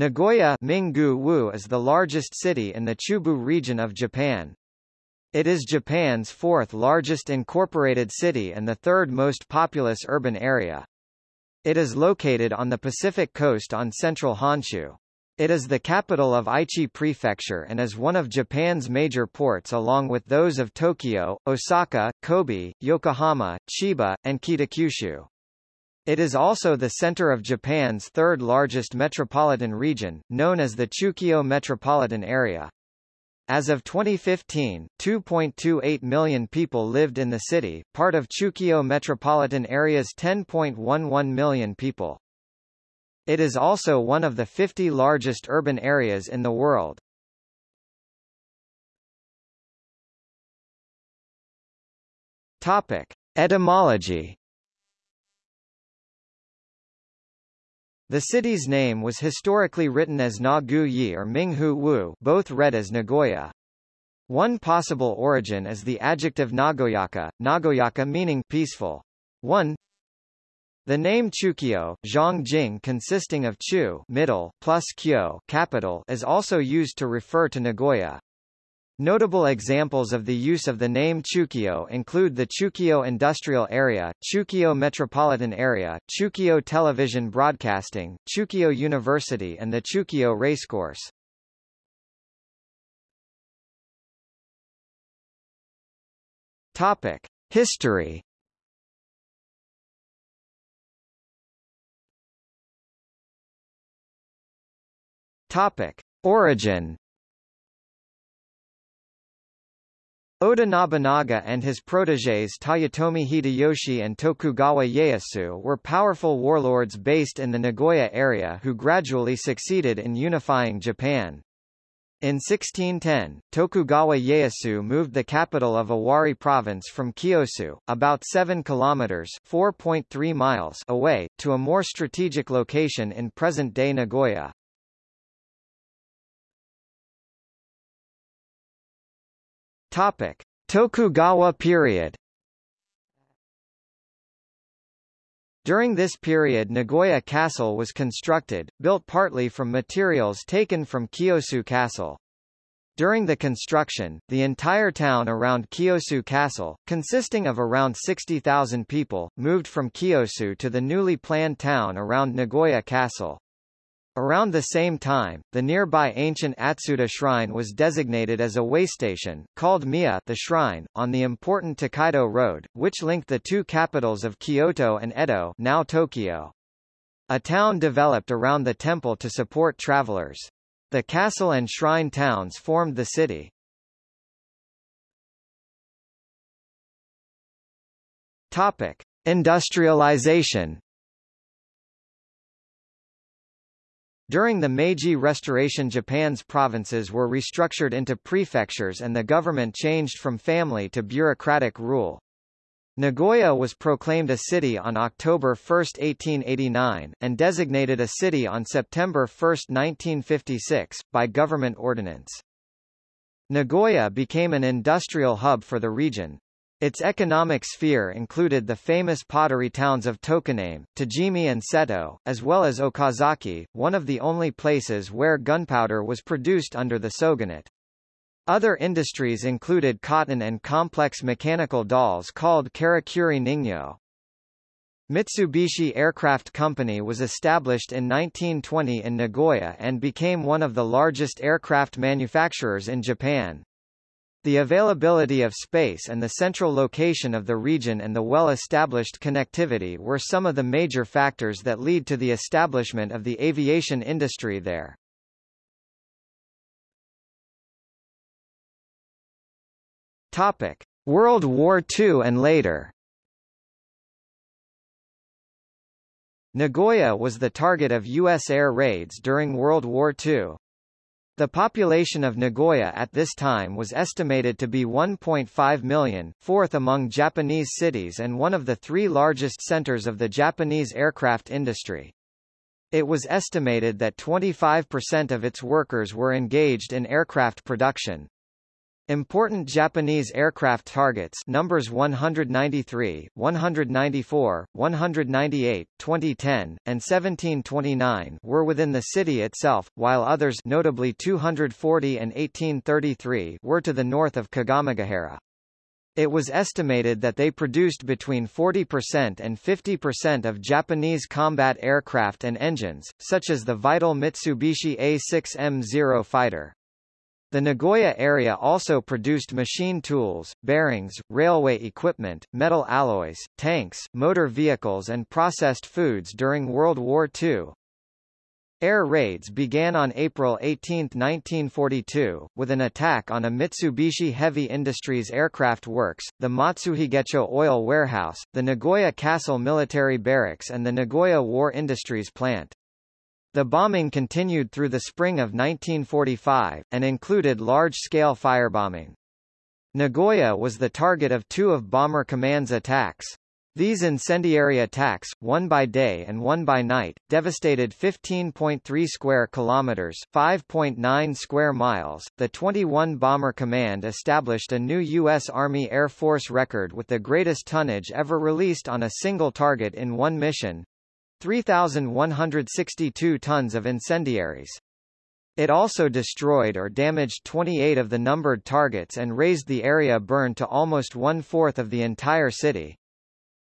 Nagoya Minggu-wu is the largest city in the Chubu region of Japan. It is Japan's fourth largest incorporated city and the third most populous urban area. It is located on the Pacific coast on central Honshu. It is the capital of Aichi Prefecture and is one of Japan's major ports along with those of Tokyo, Osaka, Kobe, Yokohama, Chiba, and Kitakyushu. It is also the center of Japan's third largest metropolitan region, known as the Chukyo metropolitan area. As of 2015, 2.28 million people lived in the city, part of Chukyo metropolitan area's 10.11 million people. It is also one of the 50 largest urban areas in the world. Topic: Etymology The city's name was historically written as Na-gu-yi or Ming-hu Wu both read as Nagoya. One possible origin is the adjective Nagoyaka, Nagoyaka meaning peaceful. 1. The name Chukyo, Zhongjing consisting of Chu middle plus Kyo capital is also used to refer to Nagoya. Notable examples of the use of the name Chukyo include the Chukyo Industrial Area, Chukyo Metropolitan Area, Chukyo Television Broadcasting, Chukyo University and the Chukyo Racecourse. Topic: History. Topic: Origin. Oda Nobunaga and his protégés Toyotomi Hideyoshi and Tokugawa Ieyasu were powerful warlords based in the Nagoya area who gradually succeeded in unifying Japan. In 1610, Tokugawa Ieyasu moved the capital of Owari province from Kiyosu, about 7 kilometers (4.3 miles) away, to a more strategic location in present-day Nagoya. Topic: Tokugawa period. During this period Nagoya Castle was constructed, built partly from materials taken from Kiyosu Castle. During the construction, the entire town around Kiyosu Castle, consisting of around 60,000 people, moved from Kiyosu to the newly planned town around Nagoya Castle. Around the same time, the nearby ancient Atsuta Shrine was designated as a waystation, called Miya the Shrine, on the important Tokaido Road, which linked the two capitals of Kyoto and Edo now Tokyo. A town developed around the temple to support travelers. The castle and shrine towns formed the city. Topic. Industrialization During the Meiji Restoration Japan's provinces were restructured into prefectures and the government changed from family to bureaucratic rule. Nagoya was proclaimed a city on October 1, 1889, and designated a city on September 1, 1956, by government ordinance. Nagoya became an industrial hub for the region. Its economic sphere included the famous pottery towns of Tokoname, Tajimi and Seto, as well as Okazaki, one of the only places where gunpowder was produced under the shogunate. Other industries included cotton and complex mechanical dolls called Karakuri Ningyo. Mitsubishi Aircraft Company was established in 1920 in Nagoya and became one of the largest aircraft manufacturers in Japan. The availability of space and the central location of the region and the well-established connectivity were some of the major factors that lead to the establishment of the aviation industry there. Topic: World War II and later. Nagoya was the target of U.S. air raids during World War II. The population of Nagoya at this time was estimated to be 1.5 million, fourth among Japanese cities and one of the three largest centers of the Japanese aircraft industry. It was estimated that 25% of its workers were engaged in aircraft production. Important Japanese aircraft targets numbers 193, 194, 198, 2010, and 1729 were within the city itself, while others notably 240 and 1833 were to the north of Kagamegahara. It was estimated that they produced between 40% and 50% of Japanese combat aircraft and engines, such as the vital Mitsubishi A6M0 fighter. The Nagoya area also produced machine tools, bearings, railway equipment, metal alloys, tanks, motor vehicles and processed foods during World War II. Air raids began on April 18, 1942, with an attack on a Mitsubishi Heavy Industries aircraft works, the Matsuhigecho Oil Warehouse, the Nagoya Castle Military Barracks and the Nagoya War Industries plant. The bombing continued through the spring of 1945, and included large-scale firebombing. Nagoya was the target of two of Bomber Command's attacks. These incendiary attacks, one by day and one by night, devastated 15.3 square kilometers, 5.9 square miles. The 21 Bomber Command established a new U.S. Army Air Force record with the greatest tonnage ever released on a single target in one mission, 3,162 tons of incendiaries. It also destroyed or damaged 28 of the numbered targets and raised the area burned to almost one-fourth of the entire city.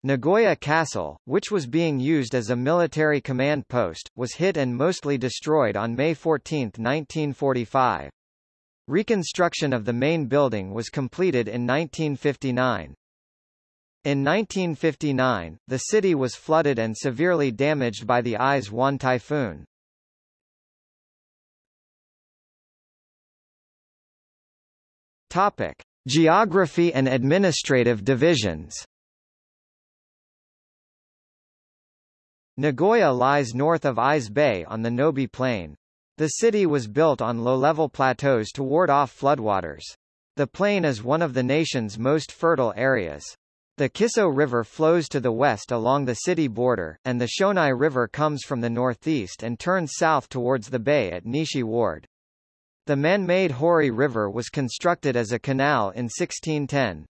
Nagoya Castle, which was being used as a military command post, was hit and mostly destroyed on May 14, 1945. Reconstruction of the main building was completed in 1959. In 1959, the city was flooded and severely damaged by the Isewan typhoon. Topic: Geography and administrative divisions. Nagoya lies north of Ise Bay on the Nobi Plain. The city was built on low-level plateaus to ward off floodwaters. The plain is one of the nation's most fertile areas. The Kiso River flows to the west along the city border, and the Shonai River comes from the northeast and turns south towards the bay at Nishi Ward. The man-made Hori River was constructed as a canal in 1610.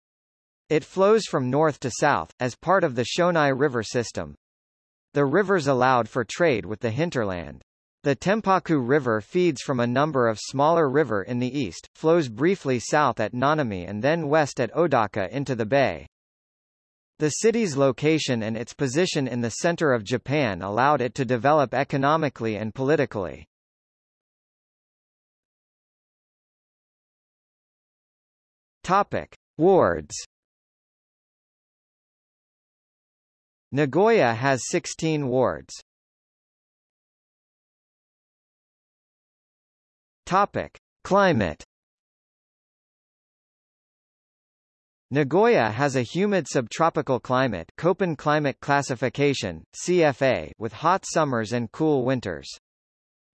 It flows from north to south, as part of the Shonai River system. The rivers allowed for trade with the hinterland. The Tempaku River feeds from a number of smaller river in the east, flows briefly south at Nanami and then west at Odaka into the bay. The city's location and its position in the center of Japan allowed it to develop economically and politically. Topic: Wards. Nagoya has 16 wards. Topic: Climate. Nagoya has a humid subtropical climate Köppen climate classification, CFA with hot summers and cool winters.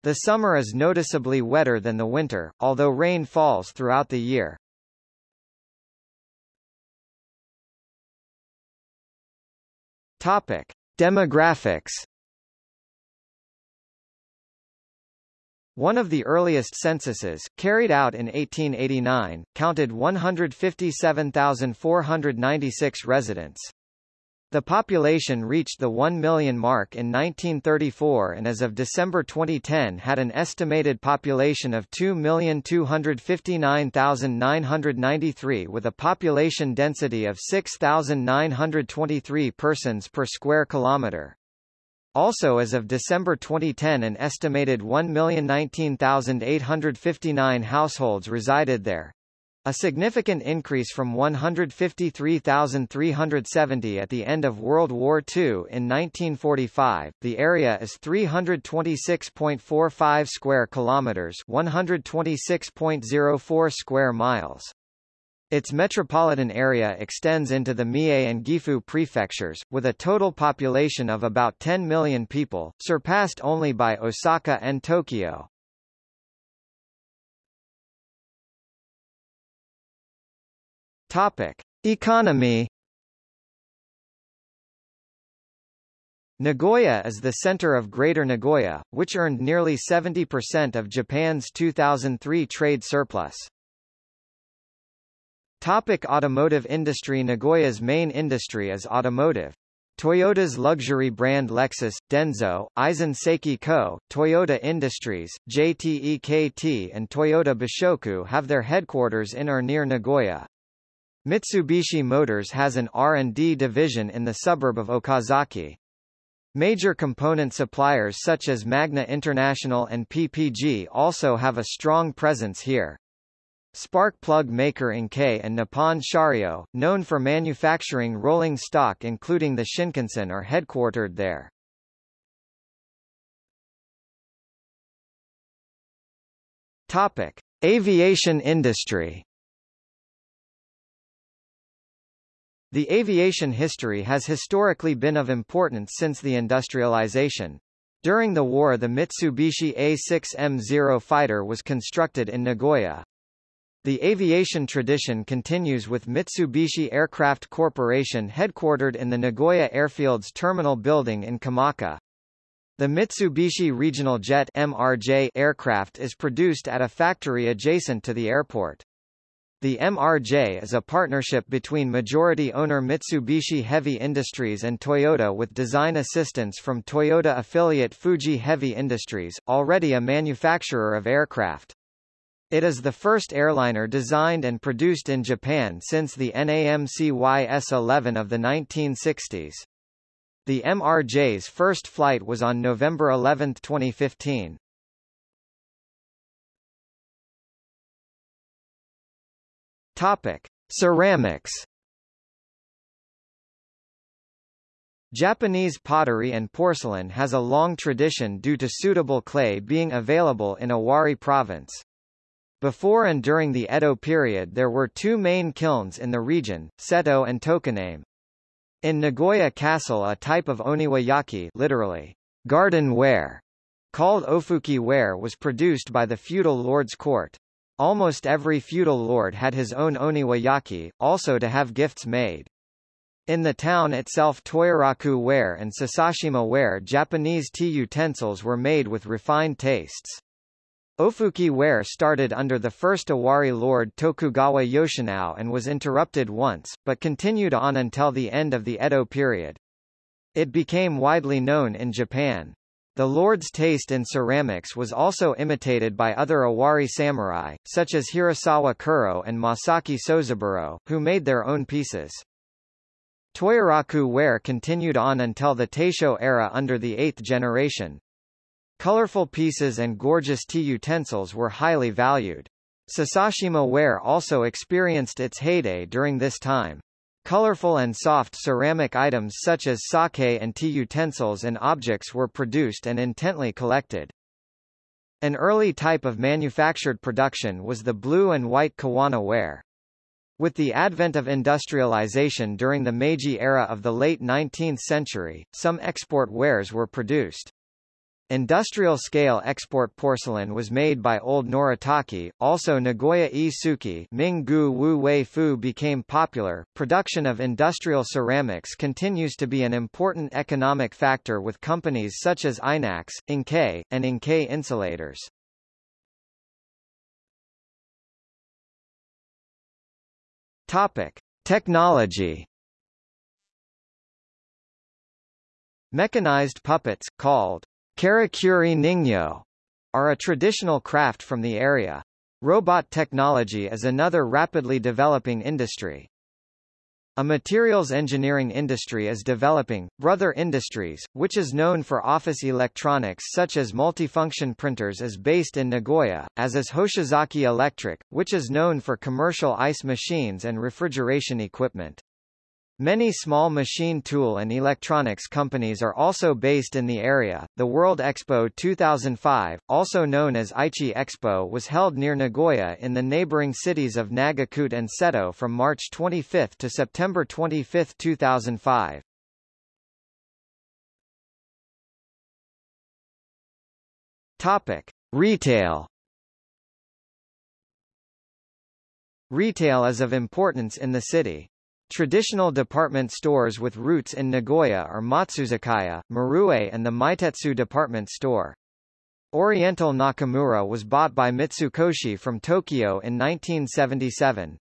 The summer is noticeably wetter than the winter, although rain falls throughout the year. Topic: Demographics One of the earliest censuses, carried out in 1889, counted 157,496 residents. The population reached the 1 million mark in 1934 and as of December 2010 had an estimated population of 2,259,993 with a population density of 6,923 persons per square kilometre. Also as of December 2010 an estimated 1,019,859 households resided there. A significant increase from 153,370 at the end of World War II in 1945. The area is 326.45 square kilometers, 126.04 square miles. Its metropolitan area extends into the Mie and Gifu prefectures, with a total population of about 10 million people, surpassed only by Osaka and Tokyo. Topic: Economy Nagoya is the center of Greater Nagoya, which earned nearly 70% of Japan's 2003 trade surplus. Topic automotive industry Nagoya's main industry is automotive. Toyota's luxury brand Lexus, Denso, Aisin Seiki Co., Toyota Industries, JTEKT and Toyota Boshoku have their headquarters in or near Nagoya. Mitsubishi Motors has an R&D division in the suburb of Okazaki. Major component suppliers such as Magna International and PPG also have a strong presence here. Spark plug maker NGK and Nippon Sharyo, known for manufacturing rolling stock including the Shinkansen are headquartered there. Topic: Aviation industry. The aviation history has historically been of importance since the industrialization. During the war the Mitsubishi A6M0 fighter was constructed in Nagoya. The aviation tradition continues with Mitsubishi Aircraft Corporation headquartered in the Nagoya Airfield's terminal building in Komaki. The Mitsubishi Regional Jet MRJ aircraft is produced at a factory adjacent to the airport. The MRJ is a partnership between majority owner Mitsubishi Heavy Industries and Toyota with design assistance from Toyota affiliate Fuji Heavy Industries, already a manufacturer of aircraft. It is the first airliner designed and produced in Japan since the NAMC YS-11 of the 1960s. The MRJ's first flight was on November 11, 2015. Topic: Ceramics. Japanese pottery and porcelain has a long tradition due to suitable clay being available in Owari province. Before and during the Edo period there were two main kilns in the region, Seto and Tokoname. In Nagoya Castle a type of oniwayaki literally, garden ware, called ofuki ware was produced by the feudal lord's court. Almost every feudal lord had his own oniwayaki, also to have gifts made. In the town itself Toyoraku ware and Sasashima ware Japanese tea utensils were made with refined tastes. Ofuki ware started under the first Owari lord Tokugawa Yoshinao and was interrupted once, but continued on until the end of the Edo period. It became widely known in Japan. The lord's taste in ceramics was also imitated by other Owari samurai, such as Hirasawa Kuro and Masaki Sozaburo, who made their own pieces. Toyoraku ware continued on until the Taisho era under the eighth generation. Colorful pieces and gorgeous tea utensils were highly valued. Sasashima ware also experienced its heyday during this time. Colorful and soft ceramic items such as sake and tea utensils and objects were produced and intently collected. An early type of manufactured production was the blue and white kawana ware. With the advent of industrialization during the Meiji era of the late 19th century, some export wares were produced. Industrial-scale export porcelain was made by Old Noritake, also Nagoya-e Suki Ming-gu Wu Wei Fu became popular. Production of industrial ceramics continues to be an important economic factor with companies such as Inax, NGK, and NGK Insulators. Topic. Technology Mechanized puppets, called Karakuri Ningyo are a traditional craft from the area. Robot technology is another rapidly developing industry. A materials engineering industry is developing, Brother Industries, which is known for office electronics such as multifunction printers is based in Nagoya, as is Hoshizaki Electric, which is known for commercial ice machines and refrigeration equipment. Many small machine tool and electronics companies are also based in the area. The World Expo 2005, also known as Aichi Expo, was held near Nagoya in the neighboring cities of Nagakute and Seto from March 25 to September 25, 2005. Topic: Retail Retail is of importance in the city. Traditional department stores with roots in Nagoya are Matsuzakaya, Marue and the Meitetsu department store. Oriental Nakamura was bought by Mitsukoshi from Tokyo in 1977.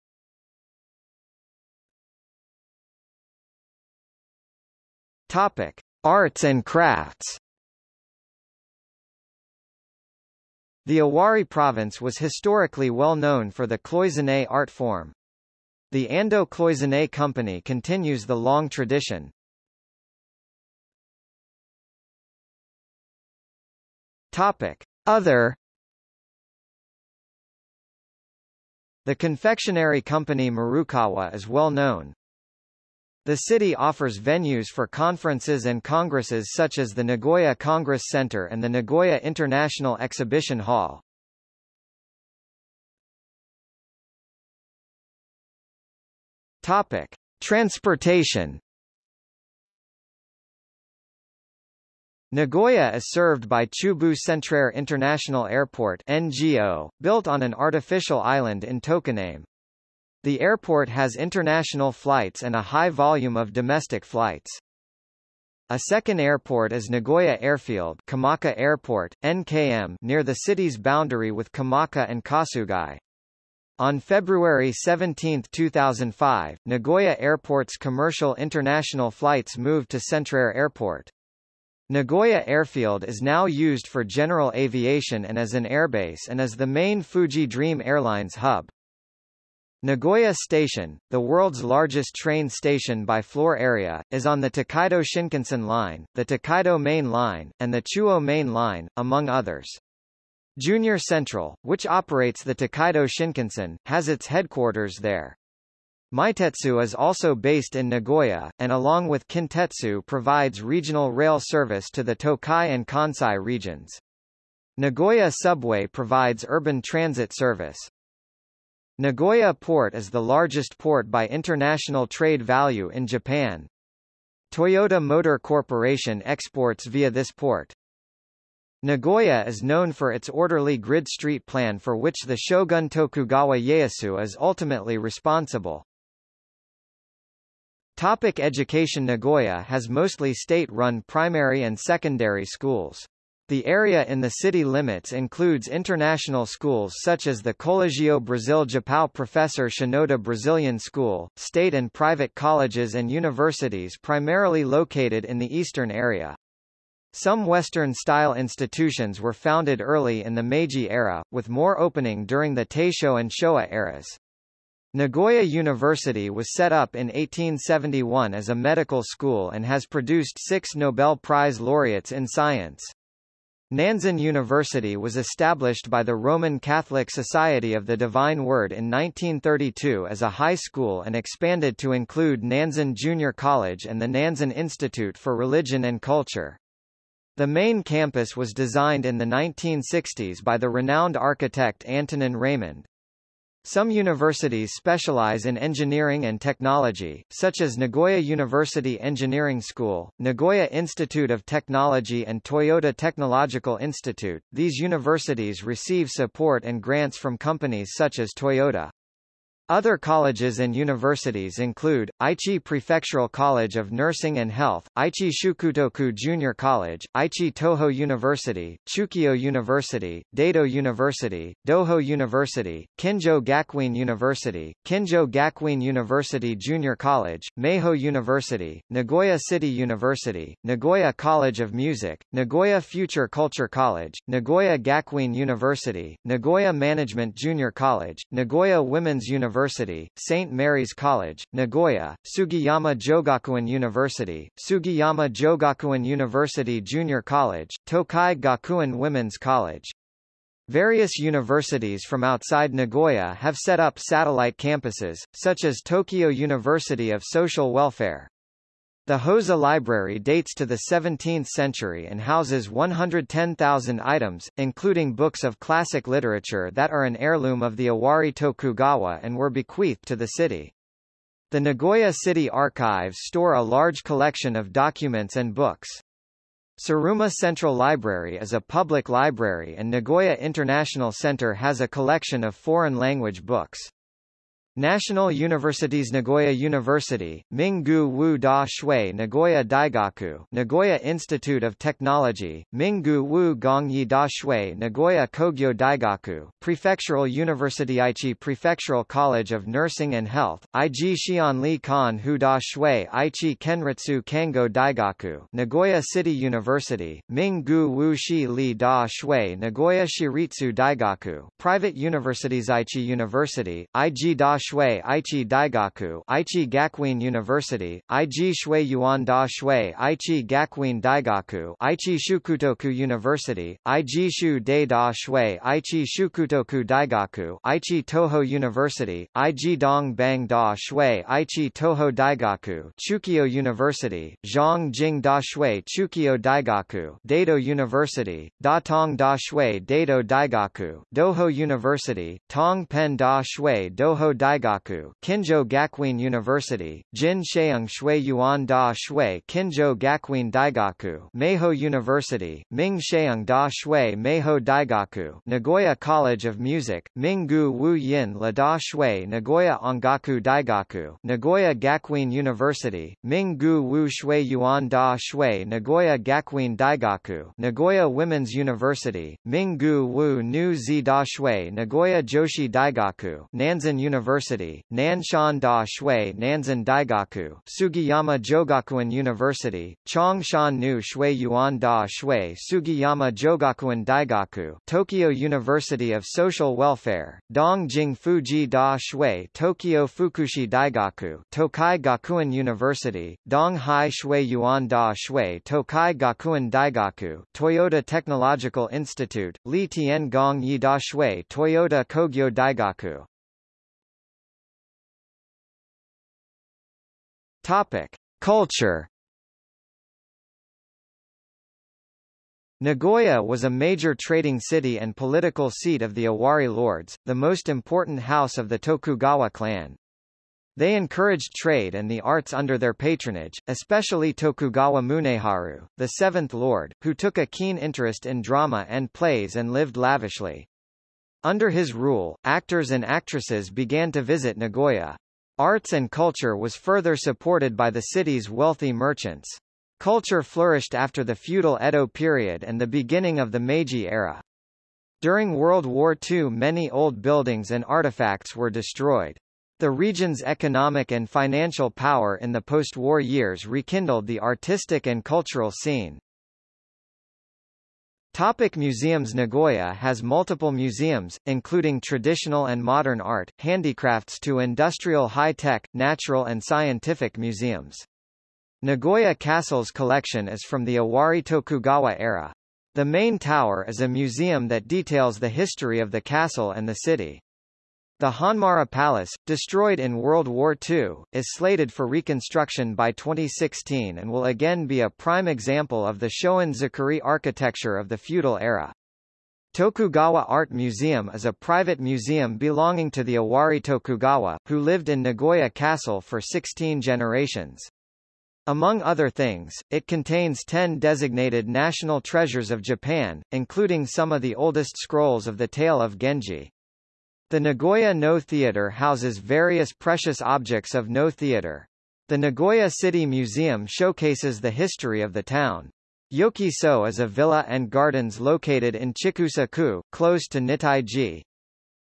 Topic: Arts and crafts. The Owari province was historically well known for the cloisonné art form. The Ando Cloisonné Company continues the long tradition. Topic: Other The confectionery company Marukawa is well known. The city offers venues for conferences and congresses such as the Nagoya Congress Center and the Nagoya International Exhibition Hall. Topic: Transportation. Nagoya is served by Chubu Centrair International Airport (NGO), built on an artificial island in Tokoname. The airport has international flights and a high volume of domestic flights. A second airport is Nagoya Airfield Komaki Airport, NKM near the city's boundary with Komaki and Kasugai. On February 17, 2005, Nagoya Airport's commercial international flights moved to Centrair Airport. Nagoya Airfield is now used for general aviation and as an airbase and is the main Fuji Dream Airlines hub. Nagoya Station, the world's largest train station by floor area, is on the Tokaido Shinkansen Line, the Tokaido Main Line, and the Chuo Main Line, among others. JR Central, which operates the Tokaido Shinkansen, has its headquarters there. Meitetsu is also based in Nagoya, and along with Kintetsu provides regional rail service to the Tokai and Kansai regions. Nagoya Subway provides urban transit service. Nagoya Port is the largest port by international trade value in Japan. Toyota Motor Corporation exports via this port. Nagoya is known for its orderly grid street plan for which the shogun Tokugawa Ieyasu is ultimately responsible. Topic education Nagoya has mostly state-run primary and secondary schools. The area in the city limits includes international schools such as the Colegio Brasil Japão Professor Shinoda Brazilian School, state and private colleges and universities primarily located in the eastern area. Some Western-style institutions were founded early in the Meiji era, with more opening during the Taisho and Showa eras. Nagoya University was set up in 1871 as a medical school and has produced six Nobel Prize laureates in science. Nanzan University was established by the Roman Catholic Society of the Divine Word in 1932 as a high school and expanded to include Nanzan Junior College and the Nanzan Institute for Religion and Culture. The main campus was designed in the 1960s by the renowned architect Antonin Raymond. Some universities specialize in engineering and technology, such as Nagoya University Engineering School, Nagoya Institute of Technology and Toyota Technological Institute. These universities receive support and grants from companies such as Toyota. Other colleges and universities include, Aichi Prefectural College of Nursing and Health, Aichi Shukutoku Junior College, Aichi Toho University, Chukyo University, Daido University, Doho University, Kinjo Gakuin University, Kinjo Gakuin University Junior College, Meiho University, Nagoya City University, Nagoya College of Music, Nagoya Future Culture College, Nagoya Gakuin University, Nagoya Management Junior College, Nagoya Women's University University, St. Mary's College, Nagoya, Sugiyama Jogakuin University, Sugiyama Jogakuin University Junior College, Tokai Gakuin Women's College. Various universities from outside Nagoya have set up satellite campuses, such as Tokyo University of Social Welfare. The Hosa Library dates to the 17th century and houses 110,000 items, including books of classic literature that are an heirloom of the Owari Tokugawa and were bequeathed to the city. The Nagoya City Archives store a large collection of documents and books. Tsuruma Central Library is a public library and Nagoya International Center has a collection of foreign language books. National Universities Nagoya University, Minggu Wu Da Shui Nagoya Daigaku Nagoya Institute of Technology, Minggu Wu Gongyi Da Shui Nagoya Kogyo Daigaku Prefectural University Aichi Prefectural College of Nursing and Health, Ig Xianli Kan Hu Da Shui Aichi Kenritsu Kango Daigaku Nagoya City University, Minggu Wu Shi Li Da Shui Nagoya Shiritsu Daigaku Private Universities Aichi University, Ig Da Shui Aichi Daigaku Aichi Gakuin University, Ig Shui Yuan Da Shui Aichi Gakuin Daigaku Aichi Shukutoku University, Ig Shu De Da Shui Aichi Shukutoku Daigaku Aichi Toho University, Ig Dong Bang Da Shui Aichi Toho Daigaku Chukyo University, Zhang Jing Da Shui Chukyo Daigaku Daido University, Da Tong Da Shui Daido Daigaku Doho University, Tong Pen Da Shui Doho Daigaku Daigaku, Kinjo Gakuin University, Jin Sheung Shui Yuan Da Shui Kinjo Gakuin Daigaku, Meiho University, Ming Sheung Da Shui Meiho Daigaku, Nagoya College of Music, Minggu Wu Yin La Da Shui Nagoya Ongaku Daigaku, Nagoya Gakuin University, Minggu Wu Shui Yuan Da Shui Nagoya Gakuin Daigaku, Nagoya Women's University, Minggu Wu Nu Zi Da Shui Nagoya Joshi Daigaku, Nanzan University University, Nanshan Da Shui Nanzan Daigaku, Sugiyama Jogakuin University, Chongshan Nu Shui Yuan Da Shui Sugiyama Jogakuin Daigaku, Tokyo University of Social Welfare, Dongjing Fuji Da Shui Tokyo Fukushi Daigaku, Tokai Gakuin University, Donghai Shui Yuan Da Shui Tokai Gakuin Daigaku, Toyota Technological Institute, Li Tian Gong Yi Da Shui Toyota Kogyo Daigaku. Topic: Culture. Nagoya was a major trading city and political seat of the Owari lords, the most important house of the Tokugawa clan. They encouraged trade and the arts under their patronage, especially Tokugawa Muneharu, the seventh lord, who took a keen interest in drama and plays and lived lavishly. Under his rule, actors and actresses began to visit Nagoya. Arts and culture was further supported by the city's wealthy merchants. Culture flourished after the feudal Edo period and the beginning of the Meiji era. During World War II many old buildings and artifacts were destroyed. The region's economic and financial power in the post-war years rekindled the artistic and cultural scene. Topic museums Nagoya has multiple museums, including traditional and modern art, handicrafts to industrial high-tech, natural and scientific museums. Nagoya Castle's collection is from the Owari Tokugawa era. The main tower is a museum that details the history of the castle and the city. The Honmaru Palace, destroyed in World War II, is slated for reconstruction by 2016 and will again be a prime example of the Shoin-zukuri architecture of the feudal era. Tokugawa Art Museum is a private museum belonging to the Owari Tokugawa, who lived in Nagoya Castle for 16 generations. Among other things, it contains 10 designated national treasures of Japan, including some of the oldest scrolls of the tale of Genji. The Nagoya No Theater houses various precious objects of No Theater. The Nagoya City Museum showcases the history of the town. Yoki-so is a villa and gardens located in Chikusa-ku, close to Nitai-ji.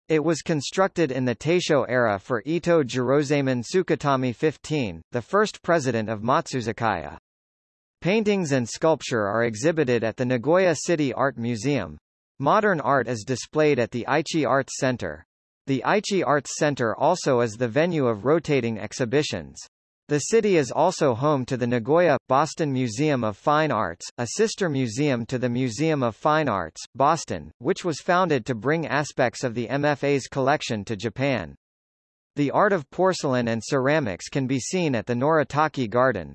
It was constructed in the Taisho era for Ito Jirozaemon Tsukatami 15, the first president of Matsuzakaya. Paintings and sculpture are exhibited at the Nagoya City Art Museum. Modern art is displayed at the Aichi Arts Center. The Aichi Arts Center also is the venue of rotating exhibitions. The city is also home to the Nagoya, Boston Museum of Fine Arts, a sister museum to the Museum of Fine Arts, Boston, which was founded to bring aspects of the MFA's collection to Japan. The art of porcelain and ceramics can be seen at the Noritake Garden.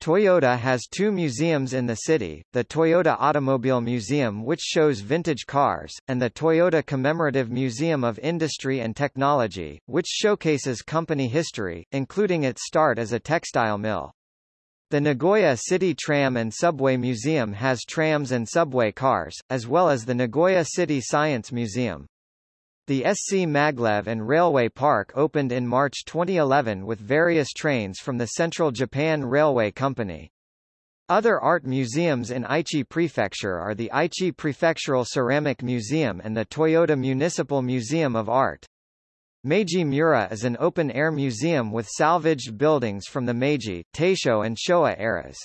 Toyota has two museums in the city, the Toyota Automobile Museum which shows vintage cars, and the Toyota Commemorative Museum of Industry and Technology, which showcases company history, including its start as a textile mill. The Nagoya City Tram and Subway Museum has trams and subway cars, as well as the Nagoya City Science Museum. The SC Maglev and Railway Park opened in March 2011 with various trains from the Central Japan Railway Company. Other art museums in Aichi Prefecture are the Aichi Prefectural Ceramic Museum and the Toyota Municipal Museum of Art. Meiji Mura is an open-air museum with salvaged buildings from the Meiji, Taisho and Showa eras.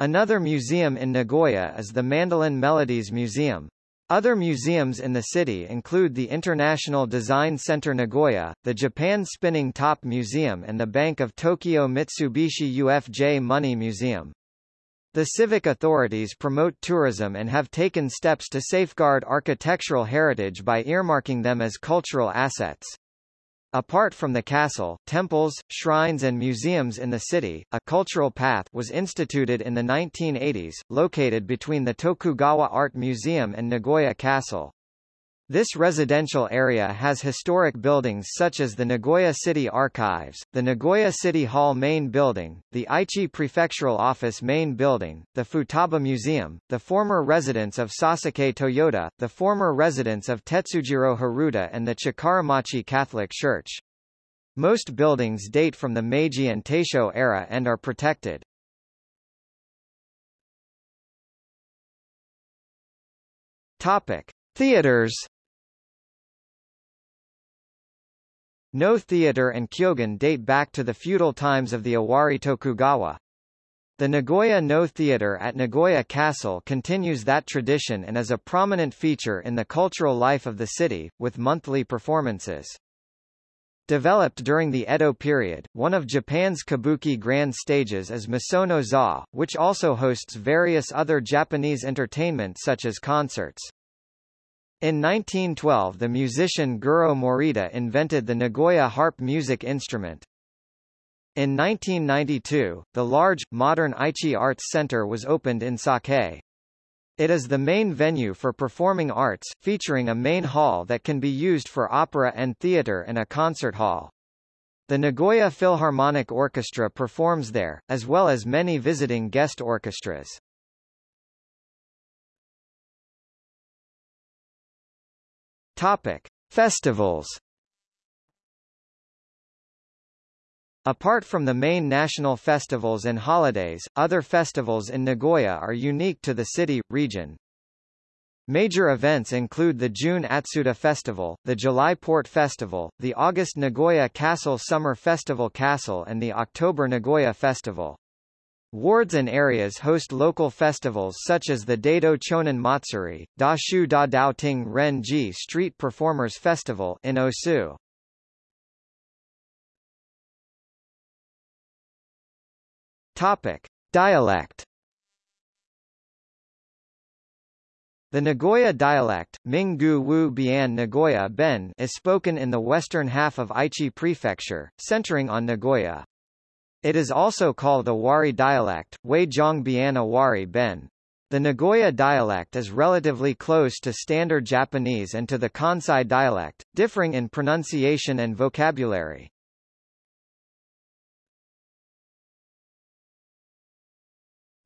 Another museum in Nagoya is the Mandolin Melodies Museum. Other museums in the city include the International Design Center Nagoya, the Japan Spinning Top Museum and the Bank of Tokyo Mitsubishi UFJ Money Museum. The civic authorities promote tourism and have taken steps to safeguard architectural heritage by earmarking them as cultural assets. Apart from the castle, temples, shrines and museums in the city, a cultural path was instituted in the 1980s, located between the Tokugawa Art Museum and Nagoya Castle. This residential area has historic buildings such as the Nagoya City Archives, the Nagoya City Hall Main Building, the Aichi Prefectural Office Main Building, the Futaba Museum, the former residence of Sasuke Toyota, the former residence of Tetsujiro Haruta and the Chikaramachi Catholic Church. Most buildings date from the Meiji and Taisho era and are protected. Topic: Theaters No theater and kyogen date back to the feudal times of the Owari Tokugawa. The Nagoya No Theater at Nagoya Castle continues that tradition and is a prominent feature in the cultural life of the city, with monthly performances. Developed during the Edo period, one of Japan's kabuki grand stages is Misono Za, which also hosts various other Japanese entertainment such as concerts. In 1912 the musician Goro Morita invented the Nagoya harp music instrument. In 1992, the large, modern Aichi Arts Center was opened in Sakae. It is the main venue for performing arts, featuring a main hall that can be used for opera and theater and a concert hall. The Nagoya Philharmonic Orchestra performs there, as well as many visiting guest orchestras. Topic: Festivals. Apart from the main national festivals and holidays, other festivals in Nagoya are unique to the city, region. Major events include the June Atsuta Festival, the July Port Festival, the August Nagoya Castle Summer Festival Castle and the October Nagoya Festival. Wards and areas host local festivals such as the Daido Chonin Matsuri, Da Shu Da Dao Ting Ren Ji Street Performers Festival in Osu. Topic: Dialect. The Nagoya dialect, Minggu Wu Bian Nagoya Ben, is spoken in the western half of Aichi Prefecture, centering on Nagoya. It is also called the Wari dialect, Wei Biana Wari Ben. The Nagoya dialect is relatively close to Standard Japanese and to the Kansai dialect, differing in pronunciation and vocabulary.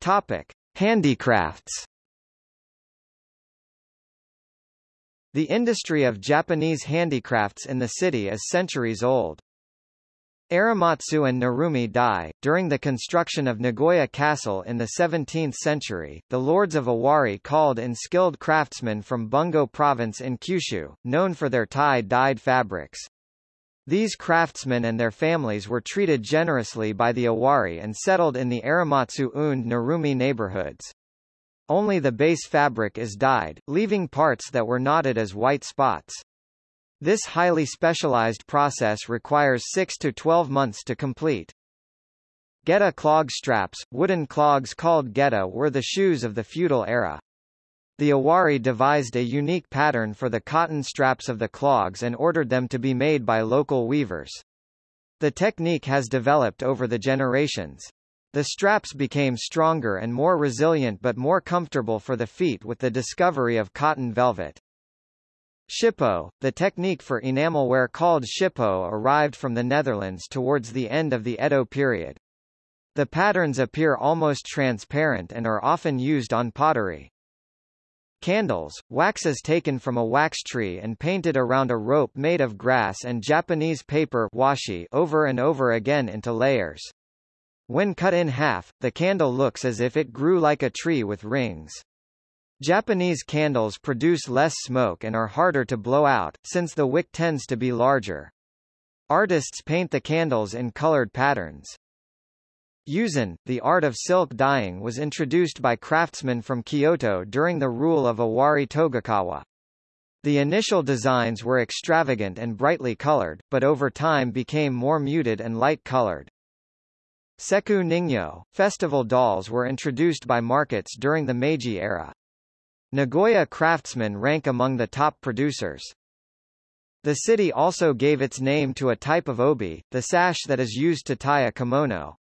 Topic: Handicrafts. The industry of Japanese handicrafts in the city is centuries old. Arimatsu and Narumi Dai. During the construction of Nagoya Castle in the 17th century, the lords of Owari called in skilled craftsmen from Bungo province in Kyushu, known for their tie-dyed fabrics. These craftsmen and their families were treated generously by the Owari and settled in the Arimatsu und Narumi neighborhoods. Only the base fabric is dyed, leaving parts that were knotted as white spots. This highly specialized process requires 6 to 12 months to complete. Geta clog straps, wooden clogs called geta were the shoes of the feudal era. The Owari devised a unique pattern for the cotton straps of the clogs and ordered them to be made by local weavers. The technique has developed over the generations. The straps became stronger and more resilient but more comfortable for the feet with the discovery of cotton velvet. Shippo, the technique for enamelware called shippo arrived from the Netherlands towards the end of the Edo period. The patterns appear almost transparent and are often used on pottery. Candles, waxes taken from a wax tree and painted around a rope made of grass and Japanese paper washi over and over again into layers. When cut in half, the candle looks as if it grew like a tree with rings. Japanese candles produce less smoke and are harder to blow out, since the wick tends to be larger. Artists paint the candles in colored patterns. Yuzen, the art of silk dyeing was introduced by craftsmen from Kyoto during the rule of Owari Tokugawa. The initial designs were extravagant and brightly colored, but over time became more muted and light-colored. Seku Ningyo, festival dolls were introduced by markets during the Meiji era. Nagoya craftsmen rank among the top producers. The city also gave its name to a type of obi, the sash that is used to tie a kimono.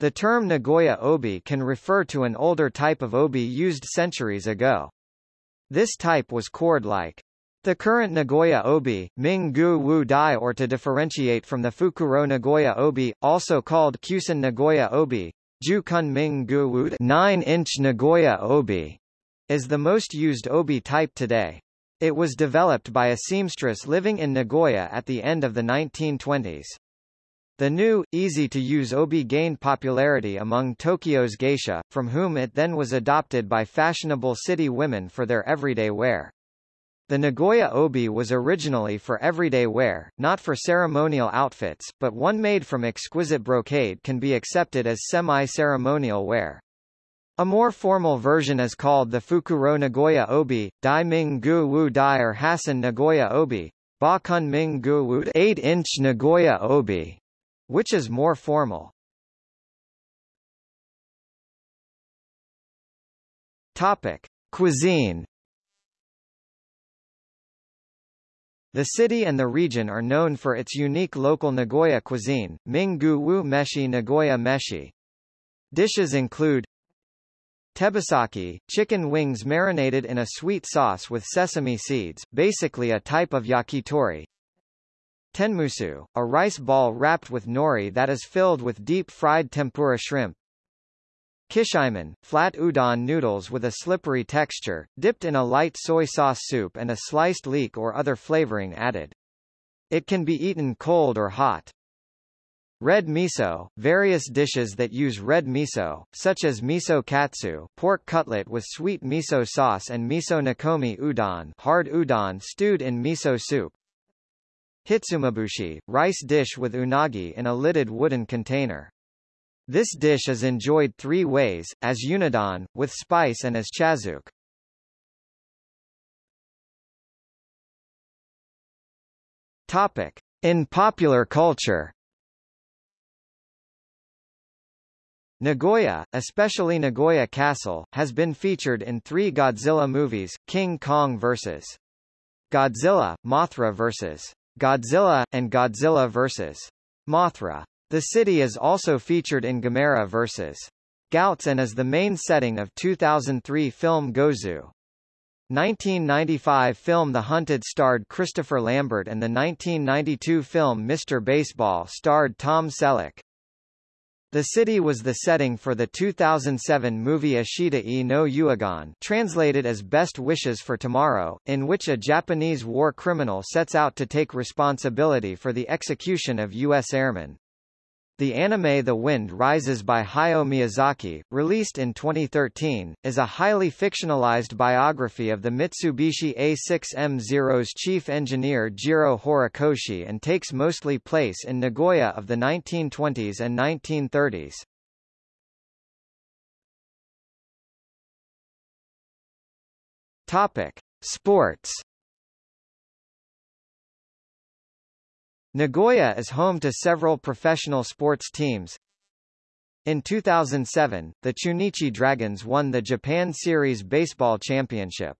The term Nagoya obi can refer to an older type of obi used centuries ago. This type was cord-like. The current Nagoya obi, Ming Gu Wu Dai or to differentiate from the Fukuro Nagoya obi, also called Kusen Nagoya obi, Jukun Ming Gu Wu 9-inch Nagoya obi, is the most used obi type today. It was developed by a seamstress living in Nagoya at the end of the 1920s. The new, easy-to-use obi gained popularity among Tokyo's geisha, from whom it then was adopted by fashionable city women for their everyday wear. The Nagoya obi was originally for everyday wear, not for ceremonial outfits, but one made from exquisite brocade can be accepted as semi-ceremonial wear. A more formal version is called the Fukuro Nagoya Obi, Dai Ming Gu Wu Dai or Hassun Nagoya Obi, Ba Kun Ming Gu Wu 8-inch Nagoya Obi which is more formal. Topic: Cuisine. The city and the region are known for its unique local Nagoya cuisine, Ming-gu wu meshi Nagoya meshi. Dishes include Tebasaki, chicken wings marinated in a sweet sauce with sesame seeds, basically a type of yakitori. Tenmusu, a rice ball wrapped with nori that is filled with deep-fried tempura shrimp. Kishimen, flat udon noodles with a slippery texture, dipped in a light soy sauce soup and a sliced leek or other flavoring added. It can be eaten cold or hot. Red miso, various dishes that use red miso, such as miso katsu pork cutlet with sweet miso sauce and miso nikomi udon hard udon stewed in miso soup, Hitsumabushi, rice dish with unagi in a lidded wooden container. This dish is enjoyed three ways, as unadon, with spice and as chazuke. Topic. In popular culture Nagoya, especially Nagoya Castle, has been featured in three Godzilla movies, King Kong vs. Godzilla, Mothra vs. Godzilla, and Godzilla vs. Mothra. The city is also featured in Gamera vs. Gyaos and is the main setting of 2003 film Gozu. 1995 film The Hunted starred Christopher Lambert and the 1992 film Mr. Baseball starred Tom Selleck. The city was the setting for the 2007 movie Ashita e no Yuigon translated as Best Wishes for Tomorrow, in which a Japanese war criminal sets out to take responsibility for the execution of U.S. airmen. The anime The Wind Rises by Hayao Miyazaki, released in 2013, is a highly fictionalized biography of the Mitsubishi A6M0's chief engineer Jiro Horikoshi and takes mostly place in Nagoya of the 1920s and 1930s. Topic: Sports Nagoya is home to several professional sports teams. In 2007, the Chunichi Dragons won the Japan Series Baseball Championship.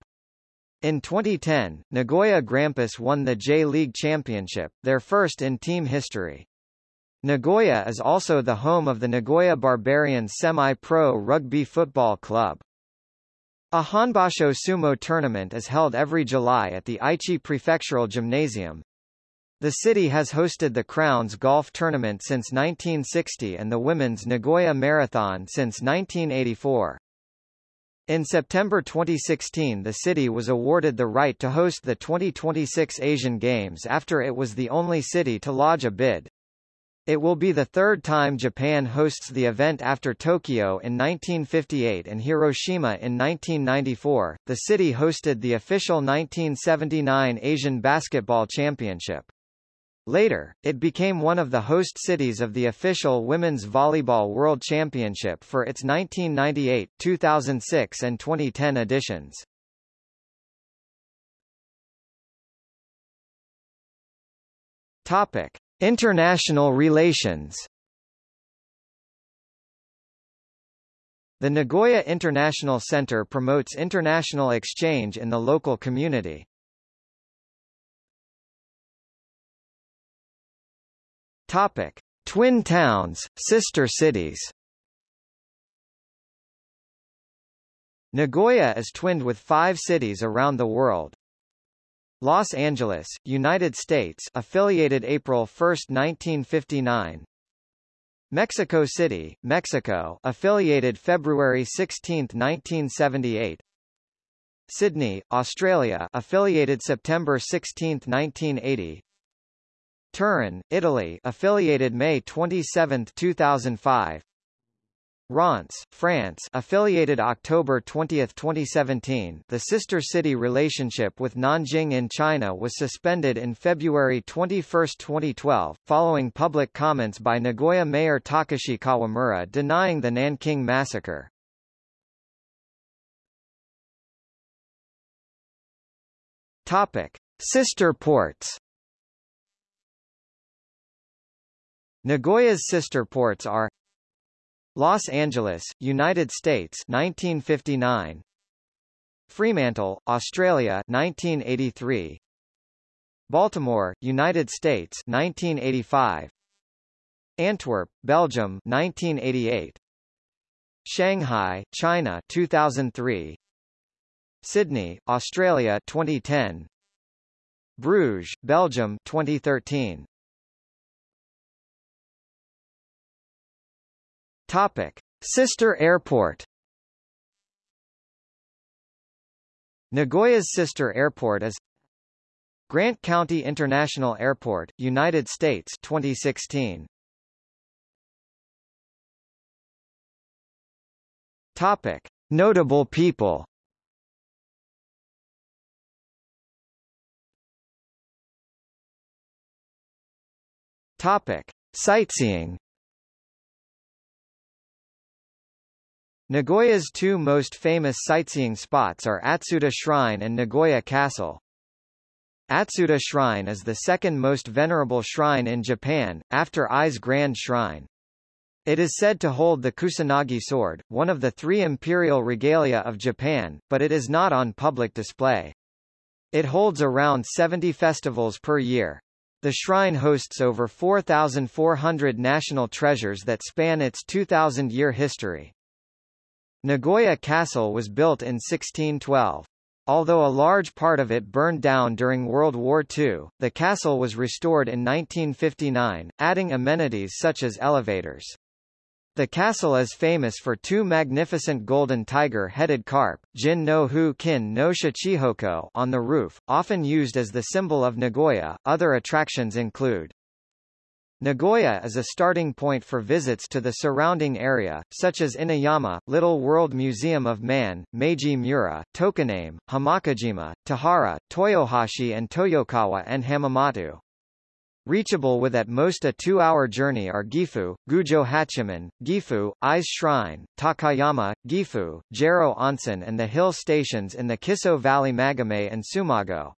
In 2010, Nagoya Grampus won the J-League Championship, their first in team history. Nagoya is also the home of the Nagoya Barbarians semi-pro rugby football club. A Honbasho sumo tournament is held every July at the Aichi Prefectural Gymnasium, the city has hosted the Crowns Golf Tournament since 1960 and the Women's Nagoya Marathon since 1984. In September 2016 the city was awarded the right to host the 2026 Asian Games after it was the only city to lodge a bid. It will be the third time Japan hosts the event after Tokyo in 1958 and Hiroshima in 1994. The city hosted the official 1979 Asian Basketball Championship. Later, it became one of the host cities of the official Women's Volleyball World Championship for its 1998, 2006 and 2010 editions. Topic: International relations. The Nagoya International Center promotes international exchange in the local community. Topic: Twin towns, sister cities. Nagoya is twinned with five cities around the world. Los Angeles, United States affiliated April 1, 1959. Mexico City, Mexico affiliated February 16, 1978. Sydney, Australia affiliated September 16, 1980. Turin, Italy affiliated May 27, 2005 Reims, France affiliated October 20, 2017 the sister city relationship with Nanjing in China was suspended in February 21, 2012, following public comments by Nagoya Mayor Takashi Kawamura denying the Nanking massacre. Topic. Sister ports Nagoya's sister ports are Los Angeles, United States 1959 Fremantle, Australia 1983 Baltimore, United States 1985 Antwerp, Belgium 1988 Shanghai, China 2003 Sydney, Australia 2010 Bruges, Belgium 2013 Topic: Sister Airport. Nagoya's sister airport is Grant County International Airport, United States 2016. Topic: Notable people. Topic: Sightseeing. Nagoya's two most famous sightseeing spots are Atsuta Shrine and Nagoya Castle. Atsuta Shrine is the second most venerable shrine in Japan, after Ise Grand Shrine. It is said to hold the Kusanagi sword, one of the three imperial regalia of Japan, but it is not on public display. It holds around 70 festivals per year. The shrine hosts over 4,400 national treasures that span its 2,000-year history. Nagoya Castle was built in 1612. Although a large part of it burned down during World War II, the castle was restored in 1959, adding amenities such as elevators. The castle is famous for two magnificent golden tiger-headed carp, Jin no Hu Kin no Shichihoko, on the roof, often used as the symbol of Nagoya. Other attractions include Nagoya is a starting point for visits to the surrounding area, such as Inuyama, Little World Museum of Man, Meiji Mura, Tokoname, Himakajima, Tahara, Toyohashi and Toyokawa and Hamamatsu. Reachable with at most a two-hour journey are Gifu, Gujo Hachiman, Gifu, Ise Shrine, Takayama, Gifu, Gero Onsen and the hill stations in the Kiso Valley Magome and Tsumago.